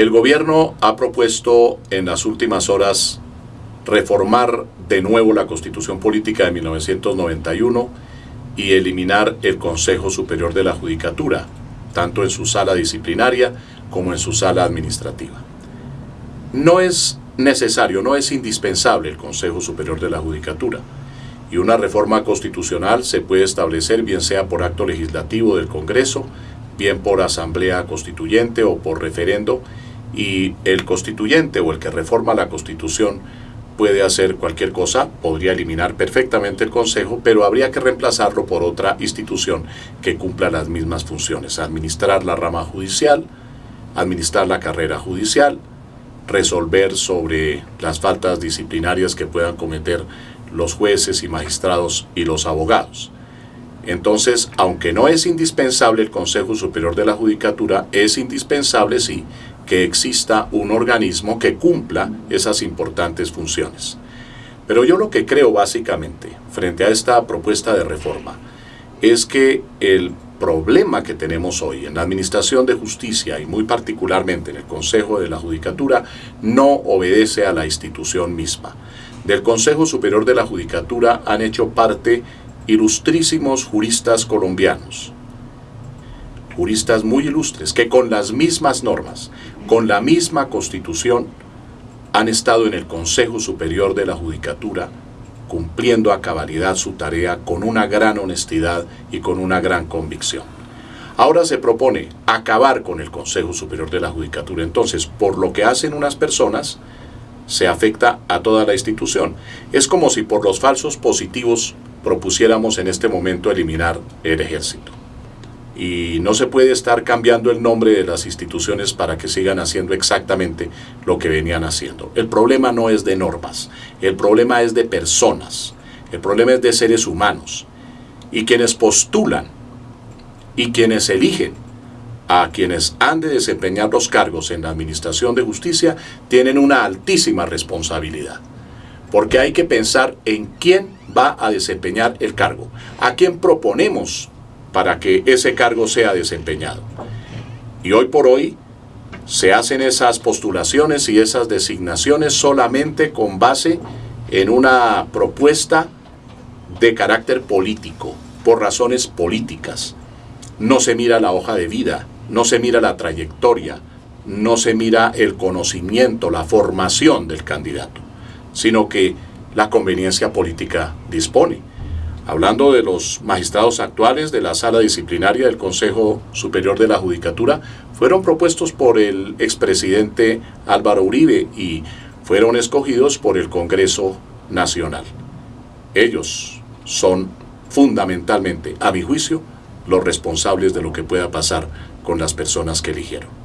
El gobierno ha propuesto en las últimas horas reformar de nuevo la Constitución Política de 1991 y eliminar el Consejo Superior de la Judicatura, tanto en su sala disciplinaria como en su sala administrativa. No es necesario, no es indispensable el Consejo Superior de la Judicatura y una reforma constitucional se puede establecer bien sea por acto legislativo del Congreso, bien por asamblea constituyente o por referendo y el constituyente o el que reforma la Constitución puede hacer cualquier cosa, podría eliminar perfectamente el Consejo, pero habría que reemplazarlo por otra institución que cumpla las mismas funciones, administrar la rama judicial, administrar la carrera judicial, resolver sobre las faltas disciplinarias que puedan cometer los jueces y magistrados y los abogados. Entonces, aunque no es indispensable el Consejo Superior de la Judicatura, es indispensable, sí, que exista un organismo que cumpla esas importantes funciones. Pero yo lo que creo básicamente, frente a esta propuesta de reforma, es que el problema que tenemos hoy en la Administración de Justicia y muy particularmente en el Consejo de la Judicatura no obedece a la institución misma. Del Consejo Superior de la Judicatura han hecho parte ilustrísimos juristas colombianos, juristas muy ilustres, que con las mismas normas, con la misma constitución, han estado en el Consejo Superior de la Judicatura cumpliendo a cabalidad su tarea con una gran honestidad y con una gran convicción. Ahora se propone acabar con el Consejo Superior de la Judicatura. Entonces, por lo que hacen unas personas, se afecta a toda la institución. Es como si por los falsos positivos propusiéramos en este momento eliminar el ejército. Y no se puede estar cambiando el nombre de las instituciones para que sigan haciendo exactamente lo que venían haciendo. El problema no es de normas, el problema es de personas, el problema es de seres humanos. Y quienes postulan y quienes eligen a quienes han de desempeñar los cargos en la Administración de Justicia tienen una altísima responsabilidad. Porque hay que pensar en quién va a desempeñar el cargo, a quién proponemos para que ese cargo sea desempeñado. Y hoy por hoy se hacen esas postulaciones y esas designaciones solamente con base en una propuesta de carácter político, por razones políticas. No se mira la hoja de vida, no se mira la trayectoria, no se mira el conocimiento, la formación del candidato, sino que la conveniencia política dispone. Hablando de los magistrados actuales de la sala disciplinaria del Consejo Superior de la Judicatura, fueron propuestos por el expresidente Álvaro Uribe y fueron escogidos por el Congreso Nacional. Ellos son fundamentalmente, a mi juicio, los responsables de lo que pueda pasar con las personas que eligieron.